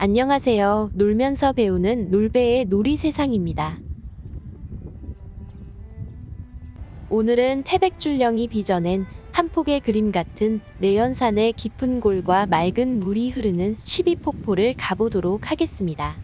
안녕하세요. 놀면서 배우는 놀배의 놀이 세상입니다. 오늘은 태백줄령이 빚어낸 한 폭의 그림 같은 내연산의 깊은 골과 맑은 물이 흐르는 12폭포를 가보도록 하겠습니다.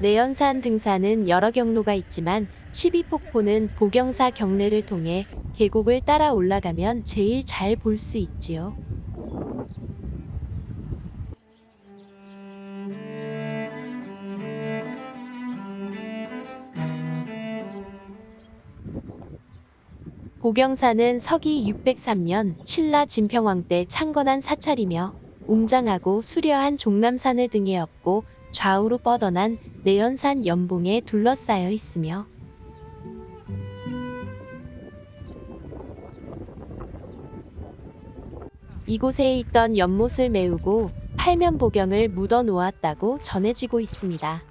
내연산 등산은 여러 경로가 있지만 12폭포는 보경사 경내를 통해 계곡을 따라 올라가면 제일 잘 볼 수 있지요. 보경사는 서기 603년 신라 진평왕 때 창건한 사찰이며 웅장하고 수려한 종남산을 등에 업고 좌우로 뻗어난 내연산 연봉에 둘러싸여 있으며 이곳에 있던 연못을 메우고 팔면 보경을 묻어 놓았다고 전해지고 있습니다.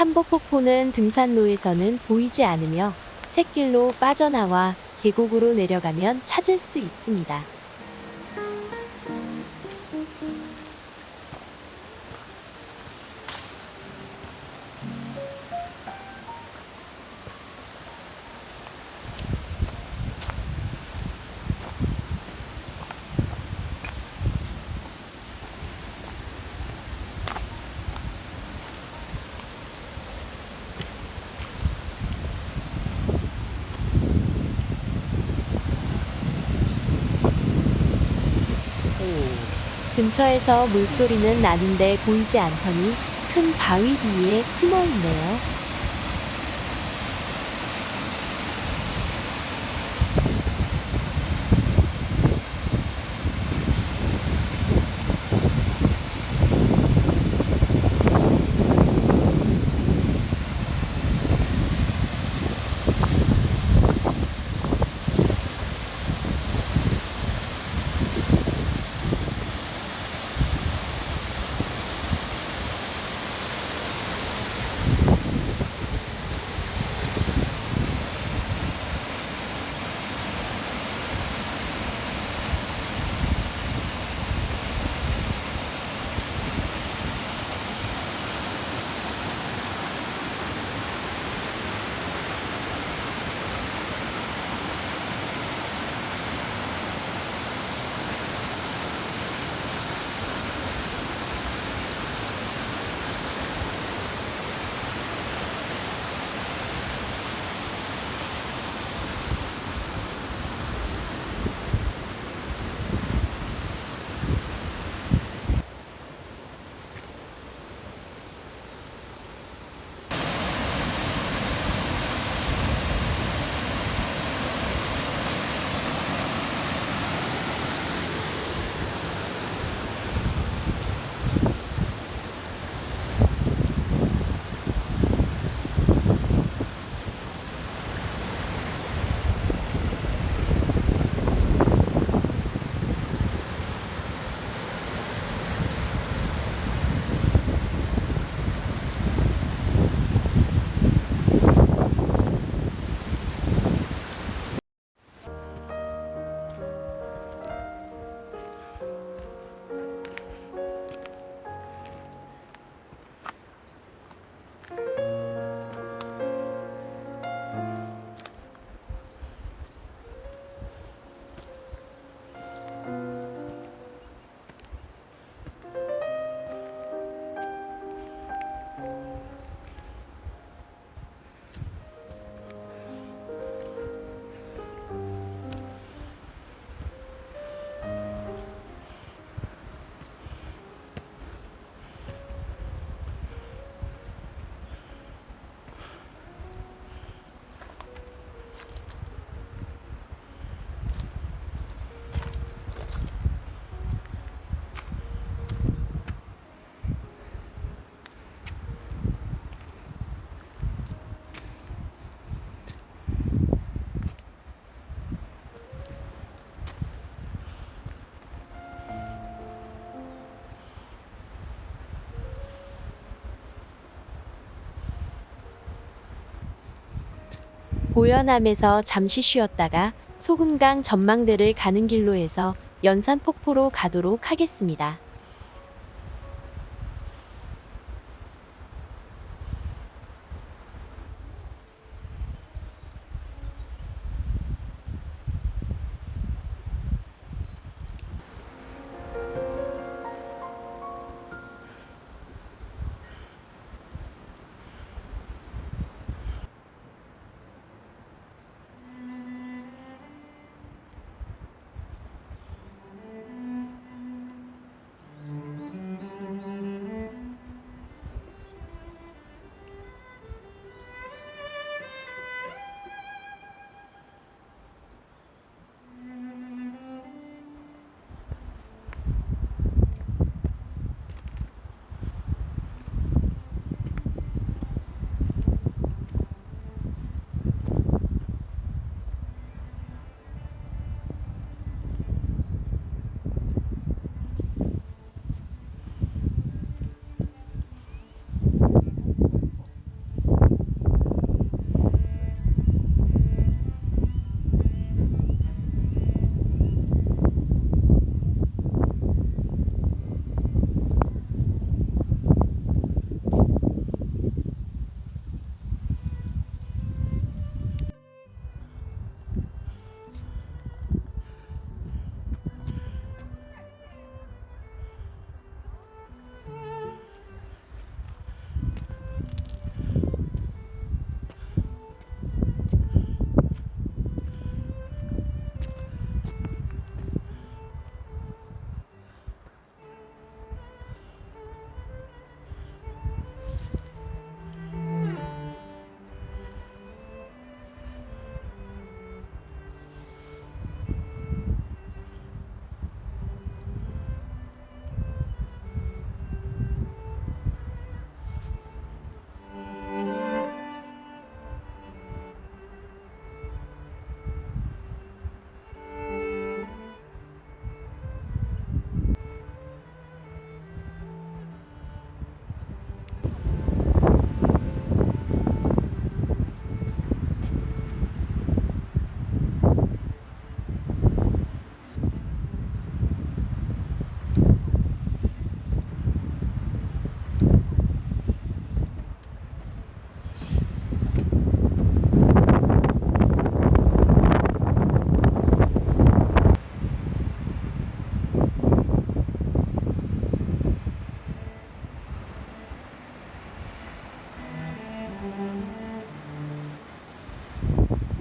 삼복폭포는 등산로에서는 보이지 않으며 샛길로 빠져나와 계곡으로 내려가면 찾을 수 있습니다. 근처에서 물소리는 나는데 보이지 않더니 큰 바위 뒤에 숨어 있네요. 보현암에서 잠시 쉬었다가 소금강 전망대를 가는 길로 해서 연산폭포로 가도록 하겠습니다.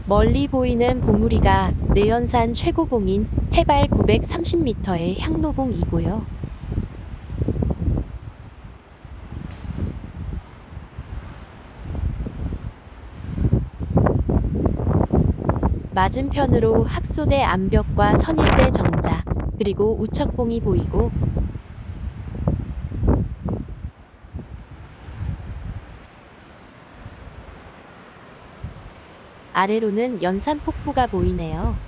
멀리 보이는 봉우리가 내연산 최고봉인 해발 930m의 향노봉이고요. 맞은편으로 학소대 암벽과 선일대 정자, 그리고 우척봉이 보이고 아래로는 연산 폭포가 보이네요.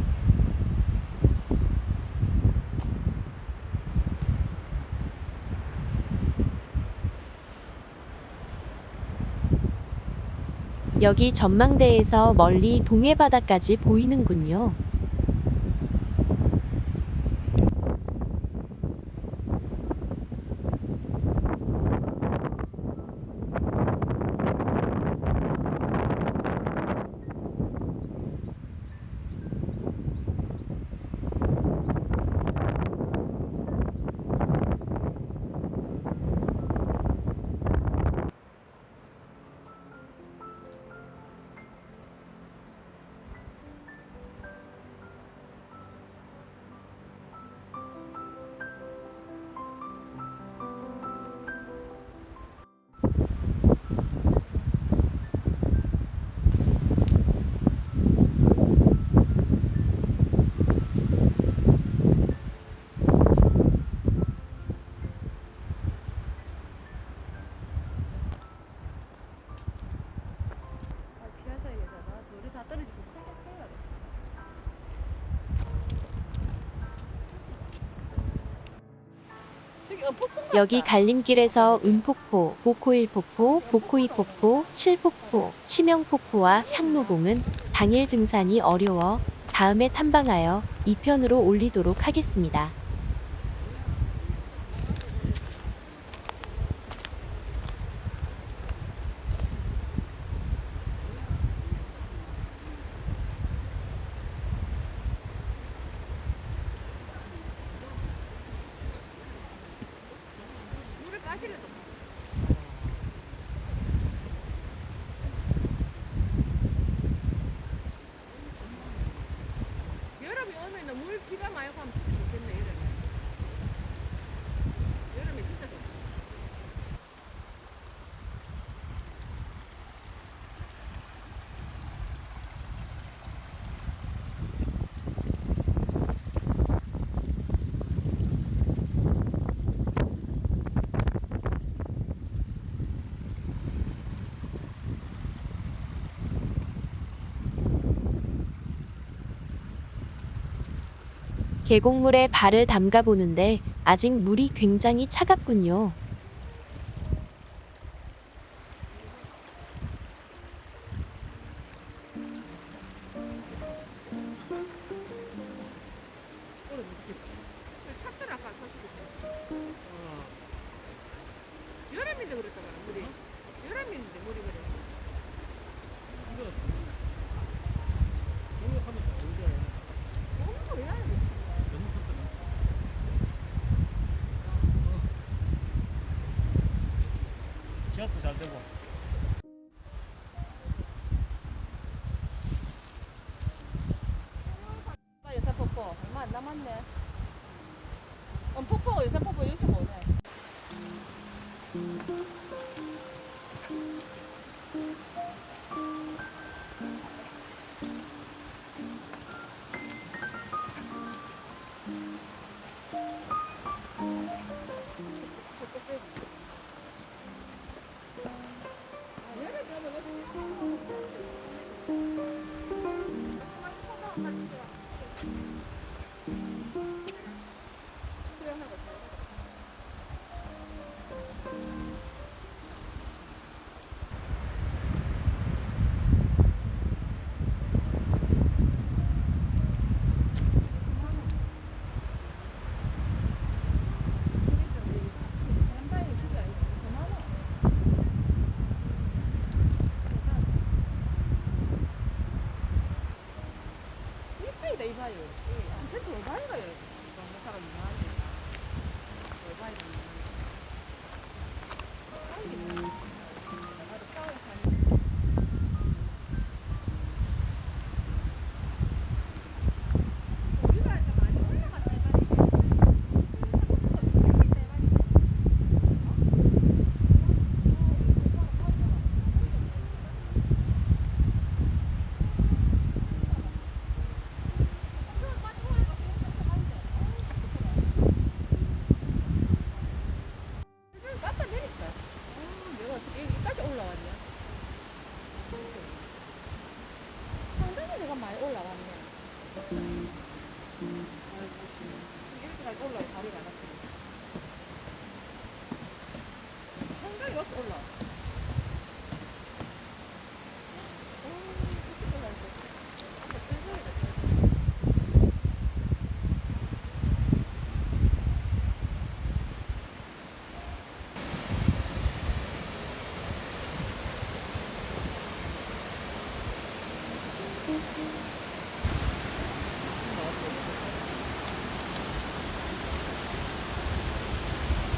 여기 전망대에서 멀리 동해 바다까지 보이는군요. 여기 갈림길에서 은폭포, 보코일폭포, 보코이폭포, 칠폭포, 치명폭포와 향노봉은 당일 등산이 어려워 다음에 탐방하여 2편으로 올리도록 하겠습니다. 물을 까시려도 여름이 오면은 물 비가 많이 오면 진짜 좋겠네 여름에 여름에 진짜 좋다 계곡물에 발을 담가 보는데 아직 물이 굉장히 차갑군요.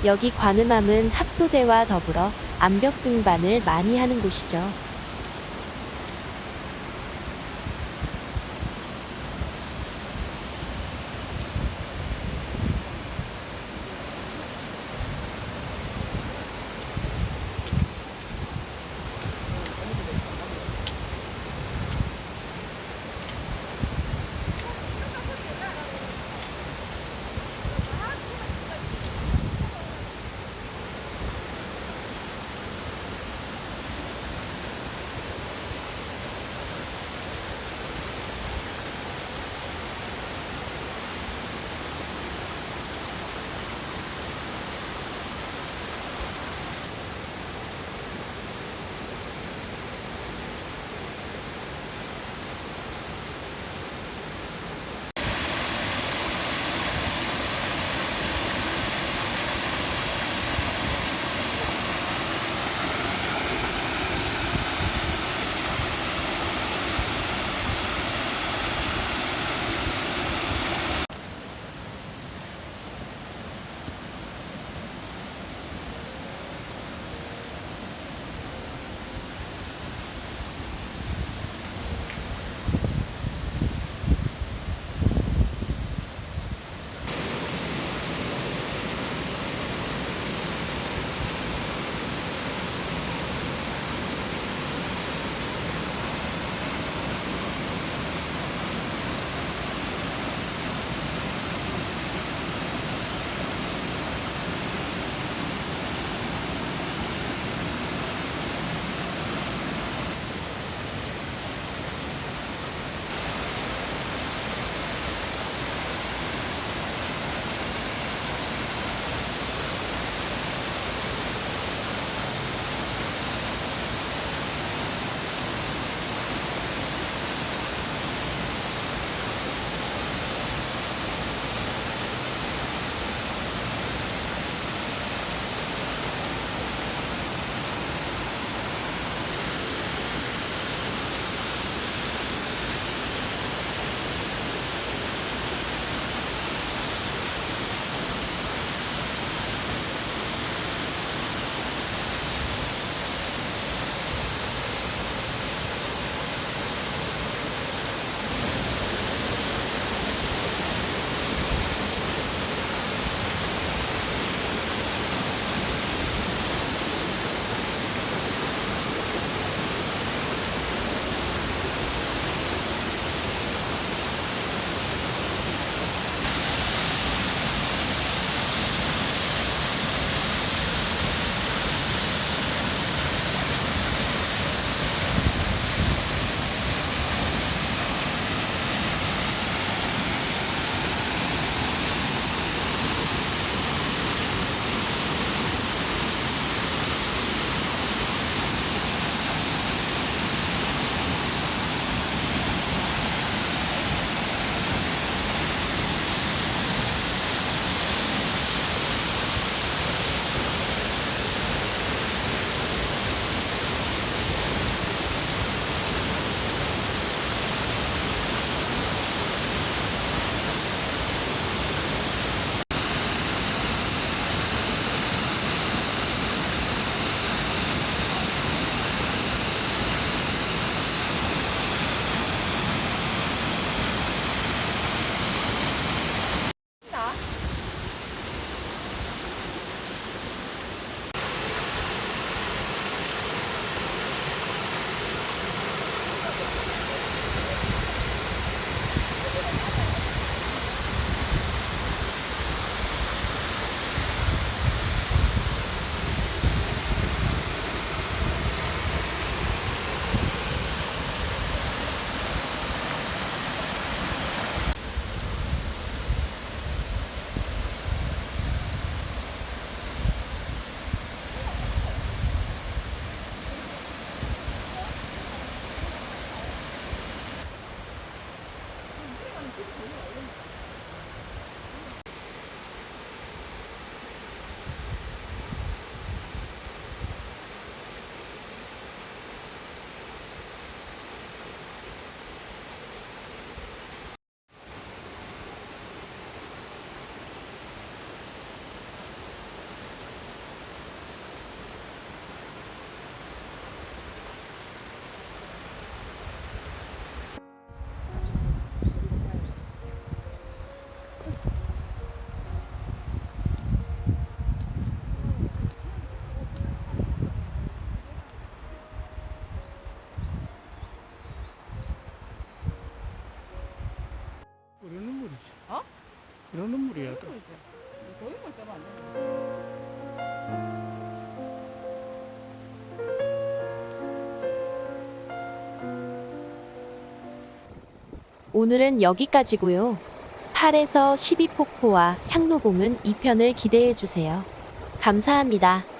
여기 관음암은 합소대와 더불어 암벽 등반을 많이 하는 곳이죠. 이런 눈물이야. 이런 눈물이죠. 거의 때만 안 되는 거지. 오늘은 여기까지고요. 8에서 12폭포와 향로봉은 2편을 기대해주세요. 감사합니다.